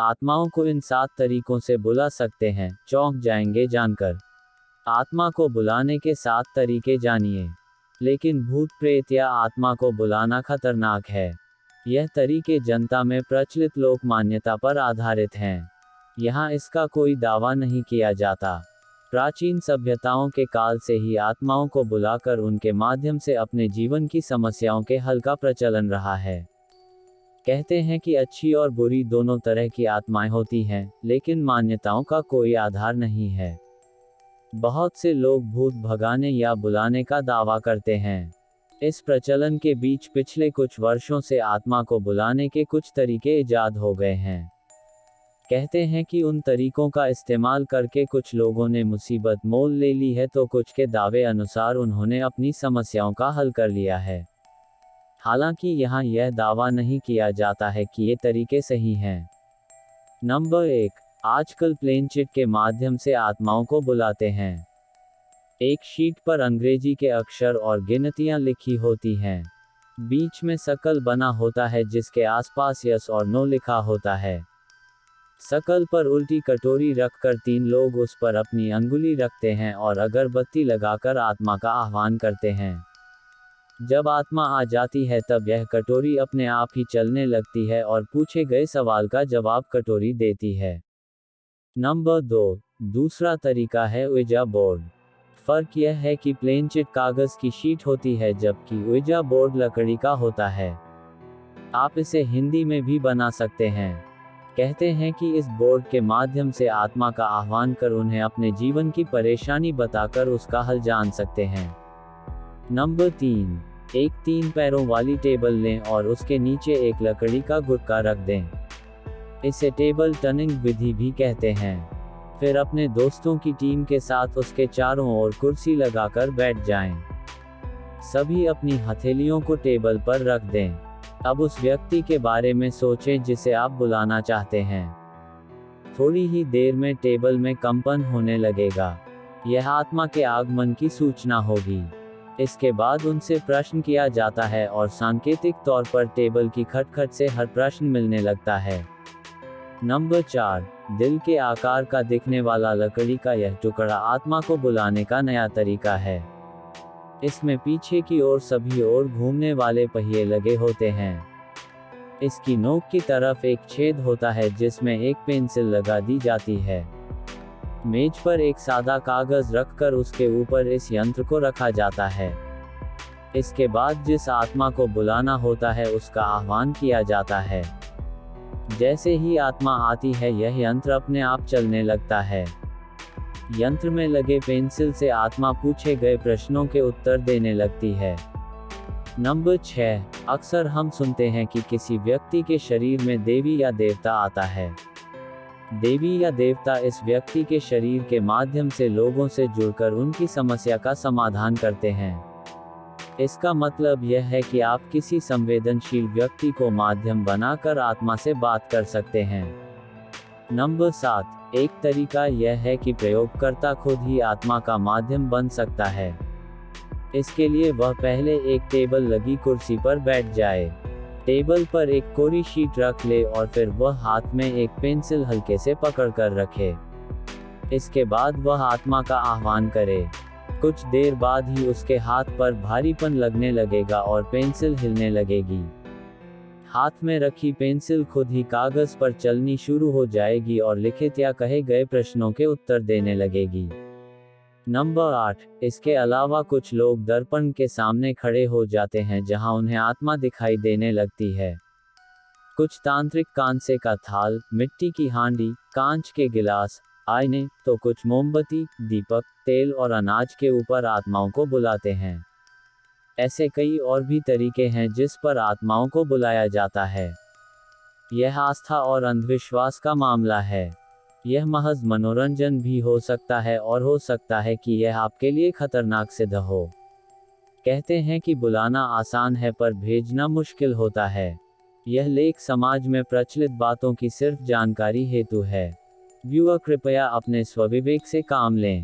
आत्माओं को इन सात तरीकों से बुला सकते हैं, चौंक जाएँगे जानकर। आत्मा को बुलाने के सात तरीके जानिए। लेकिन भूत प्रेत या आत्मा को बुलाना खतरनाक है। यह तरीके जनता में प्रचलित लोक मान्यता पर आधारित हैं। यहाँ इसका कोई दावा नहीं किया जाता। प्राचीन सभ्यताओं के काल से ही आत्माओं को बुलाकर उनके माध्यम से अपने जीवन की समस्याओं के हल का प्रचलन रहा है। कहते हैं कि अच्छी और बुरी दोनों तरह की आत्माएँ होती हैं, लेकिन मान्यताओं का कोई आधार नहीं है। बहुत से लोग भूत भगाने या बुलाने का दावा करते हैं। इस प्रचलन के बीच पिछले कुछ वर्षों से आत्मा को बुलाने के कुछ तरीके ईजाद हो गए हैं। कहते हैं कि उन तरीकों का इस्तेमाल करके कुछ लोगों ने मुसीबत मोल ले ली है तो कुछ के दावे अनुसार उन्होंने अपनी समस्याओं का हल कर लिया है। हालाँकि यहाँ यह दावा नहीं किया जाता है कि ये तरीके सही हैं। नंबर एक, आजकल प्लेन चिट के माध्यम से आत्माओं को बुलाते हैं। एक शीट पर अंग्रेज़ी के अक्षर और गिनतियाँ लिखी होती हैं। बीच में सकल बना होता है जिसके आसपास यस और नो लिखा होता है। सकल पर उल्टी कटोरी रखकर तीन लोग उस पर अपनी अंगुली रखते हैं और अगरबत्ती लगाकर आत्मा का आह्वान करते हैं। जब आत्मा आ जाती है तब यह कटोरी अपने आप ही चलने लगती है और पूछे गए सवाल का जवाब कटोरी देती है। नंबर दो, दूसरा तरीका है उजा बोर्ड। फ़र्क यह है कि प्लेन चिट कागज़ की शीट होती है जबकि उजा बोर्ड लकड़ी का होता है। आप इसे हिंदी में भी बना सकते हैं। कहते हैं कि इस बोर्ड के माध्यम से आत्मा का आह्वान कर उन्हें अपने जीवन की परेशानी बताकर उसका हल जान सकते हैं। नंबर तीन एक तीन पैरों वाली टेबल लें और उसके नीचे एक लकड़ी का गुटका रख दें। इसे टेबल टर्निंग विधि भी कहते हैं। फिर अपने दोस्तों की टीम के साथ उसके चारों ओर कुर्सी लगाकर बैठ जाएँ। सभी अपनी हथेलियों को टेबल पर रख दें। अब उस व्यक्ति के बारे में सोचें जिसे आप बुलाना चाहते हैं। थोड़ी ही देर में टेबल में कंपन होने लगेगा। यह आत्मा के आगमन की सूचना होगी। इसके बाद उनसे प्रश्न किया जाता है और सांकेतिक तौर पर टेबल की खटखट से हर प्रश्न मिलने लगता है। नंबर चार, दिल के आकार का दिखने वाला लकड़ी का यह टुकड़ा आत्मा को बुलाने का नया तरीका है। इसमें पीछे की ओर सभी ओर घूमने वाले पहिए लगे होते हैं। इसकी नोक की तरफ़ एक छेद होता है जिसमें एक पेंसिल लगा दी जाती है। मेज पर एक सादा कागज़ रखकर उसके ऊपर इस यंत्र को रखा जाता है। इसके बाद जिस आत्मा को बुलाना होता है, उसका आह्वान किया जाता है। जैसे ही आत्मा आती है, यह यंत्र अपने आप चलने लगता है। यंत्र में लगे पेंसिल से आत्मा पूछे गए प्रश्नों के उत्तर देने लगती है। नंबर छह, अक्सर हम सुनते हैं कि किसी व्यक्ति के शरीर में देवी या देवता आता है। देवी या देवता इस व्यक्ति के शरीर के माध्यम से लोगों से जुड़कर उनकी समस्या का समाधान करते हैं। इसका मतलब यह है कि आप किसी संवेदनशील व्यक्ति को माध्यम बनाकर आत्मा से बात कर सकते हैं। नंबर सात, एक तरीका यह है कि प्रयोगकर्ता खुद ही आत्मा का माध्यम बन सकता है। इसके लिए वह पहले एक टेबल लगी कुर्सी पर बैठ जाए। टेबल पर एक कोरी शीट रख ले और फिर वह हाथ में एक पेंसिल हल्के से पकड़ कर रखे। इसके बाद वह आत्मा का आह्वान करे। कुछ देर बाद ही उसके हाथ पर भारीपन लगने लगेगा और पेंसिल हिलने लगेगी। हाथ में रखी पेंसिल खुद ही कागज़ पर चलनी शुरू हो जाएगी और लिखित या कहे गए प्रश्नों के उत्तर देने लगेगी। नंबर आठ, इसके अलावा कुछ लोग दर्पण के सामने खड़े हो जाते हैं जहाँ उन्हें आत्मा दिखाई देने लगती है। कुछ तांत्रिक कांसे का थाल, मिट्टी की हांडी, कांच के गिलास, आईने तो कुछ मोमबत्ती, दीपक, तेल और अनाज के ऊपर आत्माओं को बुलाते हैं। ऐसे कई और भी तरीके हैं जिस पर आत्माओं को बुलाया जाता है। यह आस्था और अंधविश्वास का मामला है। यह महज मनोरंजन भी हो सकता है और हो सकता है कि यह आपके लिए खतरनाक सिद्ध हो। कहते हैं कि बुलाना आसान है पर भेजना मुश्किल होता है। यह लेख समाज में प्रचलित बातों की सिर्फ़ जानकारी हेतु है। व्यूअर कृपया अपने स्वविवेक से काम लें।